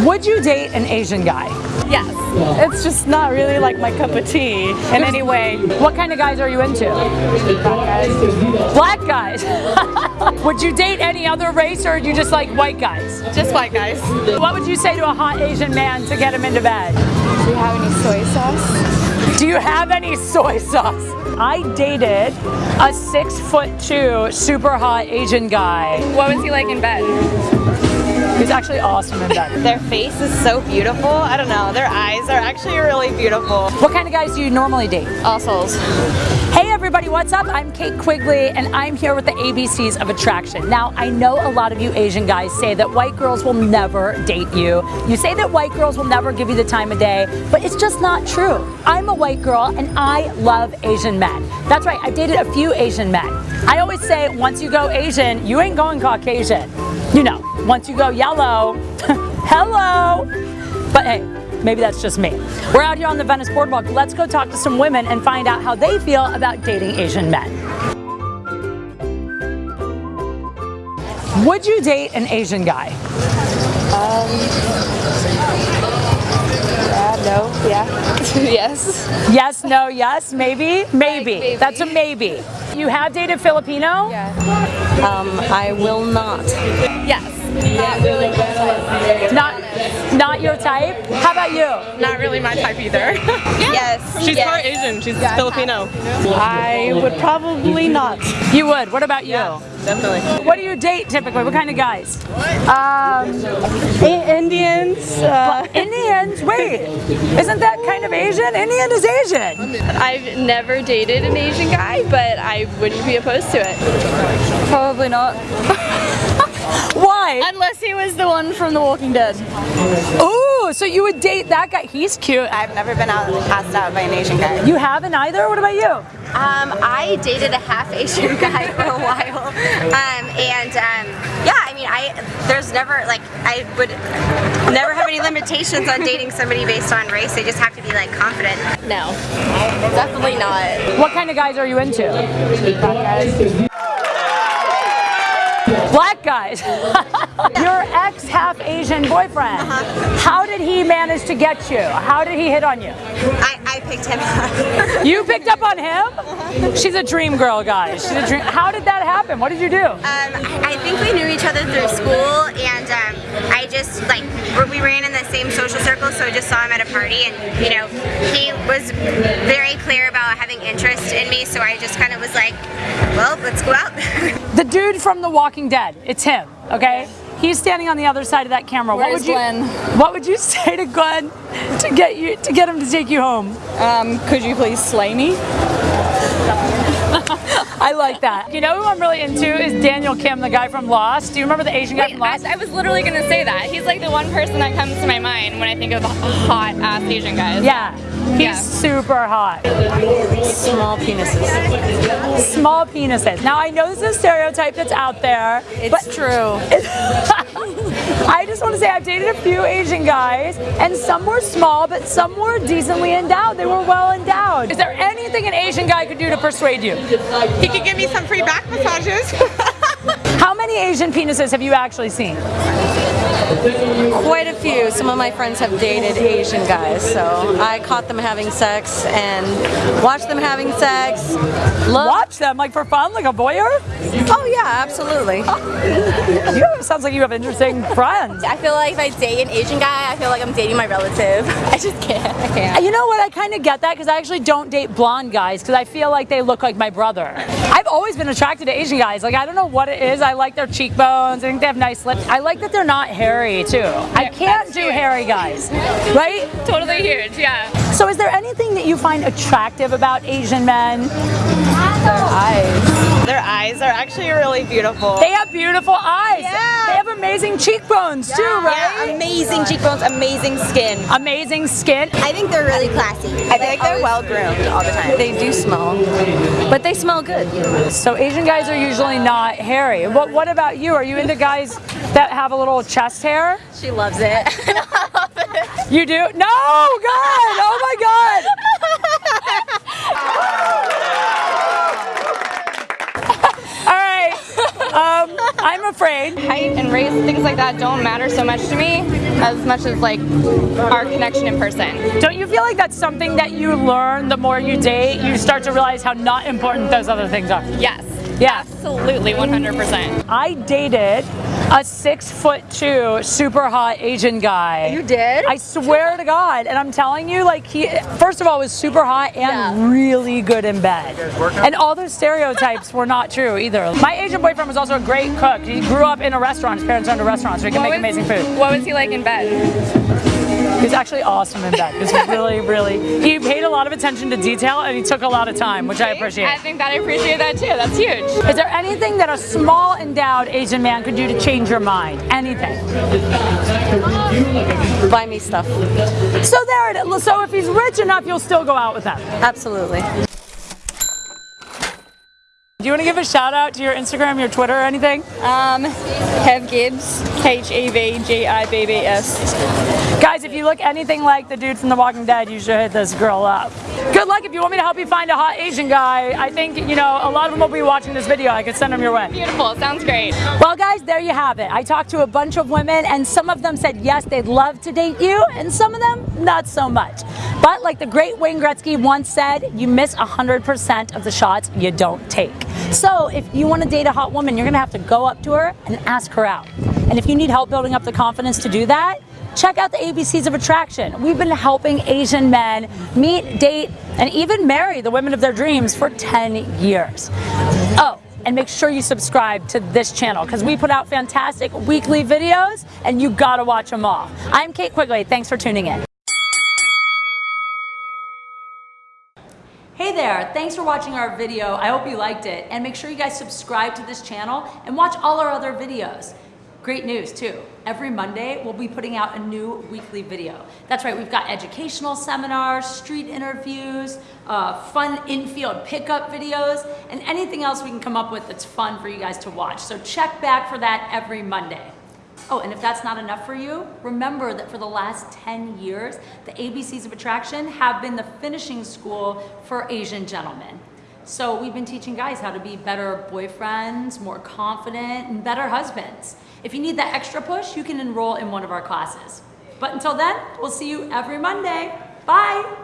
Would you date an Asian guy? Yes. It's just not really like my cup of tea in any way. What kind of guys are you into? Black guys. Black guys. would you date any other race or do you just like white guys? Just white guys. What would you say to a hot Asian man to get him into bed? Do you have any soy sauce? Do you have any soy sauce? I dated a six foot two super hot Asian guy. What was he like in bed? Actually awesome in bed. Their face is so beautiful. I don't know. Their eyes are actually really beautiful. What kind of guys do you normally date? All souls. Hey everybody, what's up? I'm Kate Quigley and I'm here with the ABCs of attraction. Now, I know a lot of you Asian guys say that white girls will never date you. You say that white girls will never give you the time of day, but it's just not true. I'm a white girl and I love Asian men. That's right, I've dated a few Asian men. I always say once you go Asian, you ain't going Caucasian. You know, once you go yellow, hello. But hey, Maybe that's just me. We're out here on the Venice Boardwalk. Let's go talk to some women and find out how they feel about dating Asian men. Would you date an Asian guy? Um, yeah, no, yeah. yes. Yes, no, yes, maybe, maybe. maybe. That's a maybe. You have dated Filipino? Yeah. Um, I will not. Yes. Not, not your type? How about you? Not really my type either. Yes. She's yes. part Asian. She's Filipino. I would probably not. You would. What about you? Definitely. What do you date typically? What kind of guys? Um, Indians. Uh, Indians? Wait, isn't that kind of Asian? Indian is Asian. I've never dated an Asian guy, but I wouldn't be opposed to it. probably not. Why? Unless he was the one from The Walking Dead. Ooh, so you would date that guy? He's cute. I've never been out passed out by an Asian guy. You haven't either? What about you? Um, I dated a half Asian guy for a while, um, and um, yeah, I mean, I there's never like I would never have any limitations on dating somebody based on race. They just have to be like confident. No. Definitely not. What kind of guys are you into? Black guys. Your ex half Asian boyfriend. How did he manage to get you? How did he hit on you? I, I picked him up. You picked up on him? She's a dream girl, guys. She's a dream. How did that happen? What did you do? Um, I think we knew each other through school, and um, I just like we ran in the same social circle, so I just saw him at a party, and you know, he was very clear about having interest in me, so I just kind of was like, well, let's go out. The dude from The Walking Dead. It's him, okay? He's standing on the other side of that camera. what Where's would you Glenn? What would you say to Glenn to get you to get him to take you home? Um, could you please slay me? I like that. You know who I'm really into is Daniel Kim, the guy from Lost. Do you remember the Asian guy Wait, from I, Lost? I was literally gonna say that. He's like the one person that comes to my mind when I think of hot ass Asian guys. yeah. He's Yeah. super hot. Small penises. Small penises. Now I know this is a stereotype that's out there. It's but true. I just want to say I've dated a few Asian guys, and some were small, but some were decently endowed. They were well endowed. Is there anything an Asian guy could do to persuade you? He could give me some free back massages. How many Asian penises have you actually seen? Quite a few. Some of my friends have dated Asian guys, so I caught them having sex and watched them having sex. Love. Watch them, like for fun, like a voyeur? Oh yeah, absolutely. You have, sounds like you have interesting friends. I feel like if I date an Asian guy, I feel like I'm dating my relative. I just can't. I can't. You know what? I kind of get that because I actually don't date blonde guys because I feel like they look like my brother. I've always been attracted to Asian guys. Like I don't know what it is. I like their cheekbones. I think they have nice lips. I like that they're not hairy too. I can't do hairy guys, right? Totally huge, yeah. So is there anything that you find attractive about Asian men? Their Eyes. Their eyes are actually really beautiful. They have beautiful eyes. Yeah. They have amazing cheekbones too, right? Yeah, amazing cheekbones, amazing skin. Amazing skin. I think they're really classy. I think they're well groomed all the time. They do smell, but they smell good. So Asian guys are usually not hairy. What what about you? Are you into guys that have a little chest hair? She loves it. You do? No, God! Oh my God! All right. Um, I'm a afraid. Height and race, things like that don't matter so much to me as much as like our connection in person. Don't you feel like that's something that you learn the more you date? You start to realize how not important those other things are. Yes. Yeah. Absolutely, 100%. I dated a six foot two super hot Asian guy. You did? I swear to God. And I'm telling you, like he first of all was super hot and Yeah. really good in bed. And all those stereotypes were not true either. My Asian boyfriend was also a great cook. He grew up in a restaurant. His parents owned a restaurant, so he can What make was- amazing food. What was he like in bed? He was actually awesome in bed. He was really, really he paid a lot of attention to detail and he took a lot of time, which I appreciate. I think that I appreciate that too. That's huge. Is there anything that a small endowed Asian man could do to change your mind? Anything. Buy me stuff. So there it is. So if he's rich enough, you'll still go out with him. Absolutely. Do you want to give a shout out to your Instagram, your Twitter, or anything? Um, Kev Gibbs, H E V G I B B S. Guys, if you look anything like the dude from The Walking Dead, you should hit this girl up. Good luck if you want me to help you find a hot Asian guy. I think, you know, a lot of them will be watching this video. I could send them your way. Beautiful. Sounds great. Well, guys, there you have it. I talked to a bunch of women, and some of them said yes, they'd love to date you, and some of them not so much. But like the great Wayne Gretzky once said, you miss 100% of the shots you don't take. So if you want to date a hot woman, you're going to have to go up to her and ask her out. And if you need help building up the confidence to do that, check out the ABCs of Attraction. We've been helping Asian men meet, date, and even marry the women of their dreams for 10 years. Oh, and make sure you subscribe to this channel because we put out fantastic weekly videos and you gotta watch them all. I'm Kate Quigley. Thanks for tuning in. Hey there, thanks for watching our video. I hope you liked it. And make sure you guys subscribe to this channel and watch all our other videos. Great news too. Every Monday, we'll be putting out a new weekly video. That's right, we've got educational seminars, street interviews, uh, fun infield pickup videos, and anything else we can come up with that's fun for you guys to watch. So check back for that every Monday. Oh, and if that's not enough for you, remember that for the last 10 years, the ABCs of Attraction have been the finishing school for Asian gentlemen. So we've been teaching guys how to be better boyfriends, more confident, and better husbands. If you need that extra push, you can enroll in one of our classes. But until then, we'll see you every Monday. Bye!